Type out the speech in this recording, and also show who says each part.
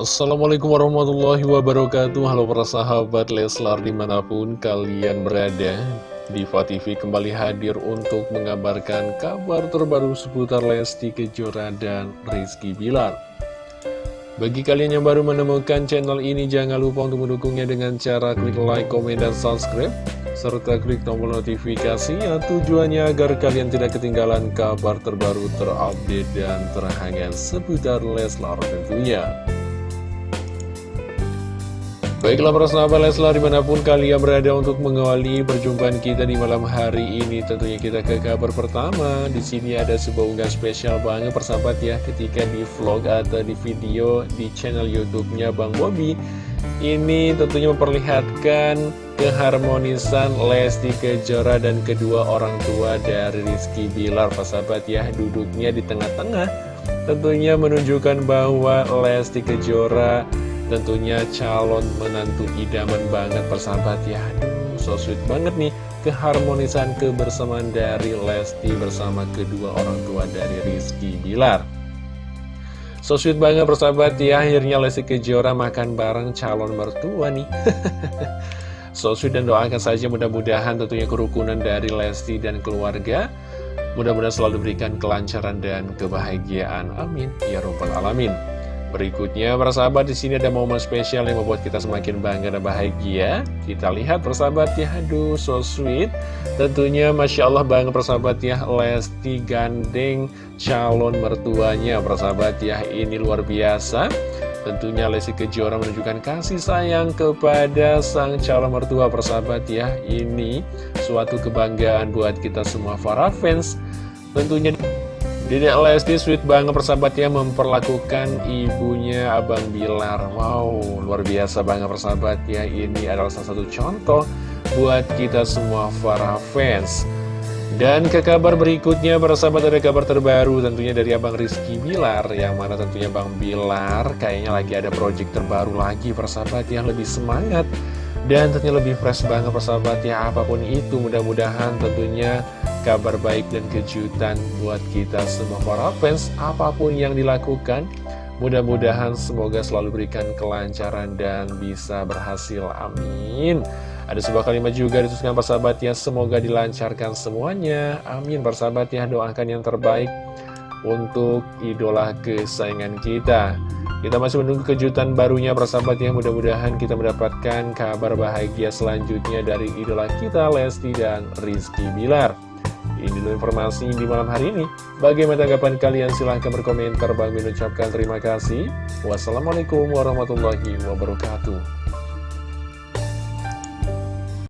Speaker 1: Assalamualaikum warahmatullahi wabarakatuh Halo para sahabat Leslar di mana pun kalian berada Diva TV kembali hadir untuk mengabarkan kabar terbaru seputar Lesti Kejora dan Rizky Bilar Bagi kalian yang baru menemukan channel ini jangan lupa untuk mendukungnya dengan cara klik like, komen, dan subscribe serta klik tombol notifikasinya tujuannya agar kalian tidak ketinggalan kabar terbaru terupdate dan terhangat seputar Leslar tentunya. Baiklah para sahabat Leslar di mana pun kalian berada untuk mengawali perjumpaan kita di malam hari ini Tentunya kita ke kabar pertama. Di sini ada sebuah unggahan spesial banget persahabat ya Ketika di vlog atau di video di channel youtube-nya Bang Bobby Ini tentunya memperlihatkan keharmonisan Lesti Kejora dan kedua orang tua dari Rizky Bilar Persahabat ya duduknya di tengah-tengah. Tentunya menunjukkan bahwa Lesti Kejora Tentunya calon menantu idaman banget persahabat ya. So sweet banget nih Keharmonisan kebersamaan dari Lesti bersama kedua orang tua dari Rizky Bilar. So sweet banget persahabat ya Akhirnya Lesti Kejora makan bareng calon mertua nih. So sweet dan doakan saja mudah-mudahan tentunya kerukunan dari Lesti dan keluarga Mudah-mudahan selalu berikan kelancaran dan kebahagiaan. Amin. Ya Rabbal Alamin Berikutnya, persahabat di sini ada momen spesial yang membuat kita semakin bangga dan bahagia. Kita lihat persahabat ya, aduh so sweet. Tentunya Masya Allah banget persahabat ya, Lesti gandeng calon mertuanya persahabat ya, ini luar biasa. Tentunya Lesti Kejora menunjukkan kasih sayang kepada sang calon mertua persahabat ya, ini suatu kebanggaan buat kita semua para fans. Tentunya Dedek Lesti sweet banget persahabatnya memperlakukan ibunya Abang Bilar. Wow, luar biasa banget persahabat ya Ini adalah salah satu contoh buat kita semua para fans. Dan ke kabar berikutnya persahabat ada kabar terbaru tentunya dari Abang Rizky Bilar Yang mana tentunya Bang Bilar kayaknya lagi ada project terbaru lagi persahabat yang lebih semangat dan tentunya lebih fresh banget persahabat ya apa pun itu. Mudah-mudahan tentunya kabar baik dan kejutan buat kita semua para fans apa pun yang dilakukan. Mudah-mudahan semoga selalu berikan kelancaran dan bisa berhasil. Amin. Ada sebuah kalimat juga dituliskan persahabat ya semoga dilancarkan semuanya. Amin. Persahabat ya doakan yang terbaik untuk idola kesayangan kita. Kita masih menunggu kejutan barunya persahabat yang mudah-mudahan kita mendapatkan kabar bahagia selanjutnya dari idola kita Lesti dan Rizky Bilar. Ini dulu informasi di malam hari ini. Bagaimana tanggapan kalian? Silahkan berkomentar. Bang mengucapkan terima kasih. Wassalamualaikum warahmatullahi wabarakatuh.